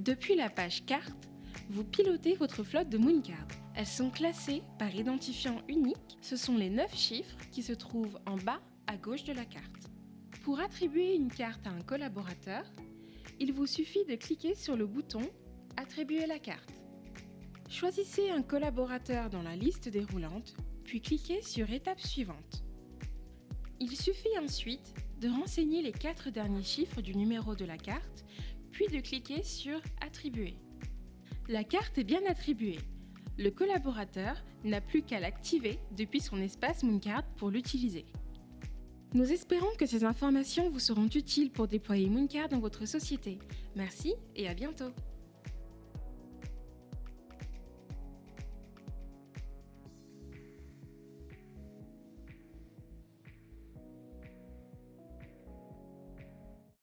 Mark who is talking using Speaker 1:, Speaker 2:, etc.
Speaker 1: Depuis la page carte, vous pilotez votre flotte de Mooncard. Elles sont classées par identifiant unique. Ce sont les 9 chiffres qui se trouvent en bas à gauche de la carte. Pour attribuer une carte à un collaborateur, il vous suffit de cliquer sur le bouton « Attribuer la carte ». Choisissez un collaborateur dans la liste déroulante, puis cliquez sur « Étape suivante ». Il suffit ensuite de renseigner les quatre derniers chiffres du numéro de la carte, puis de cliquer sur « Attribuer ». La carte est bien attribuée. Le collaborateur n'a plus qu'à l'activer depuis son espace Mooncard pour l'utiliser. Nous espérons que ces informations vous seront utiles pour déployer Mooncard dans votre société. Merci et à bientôt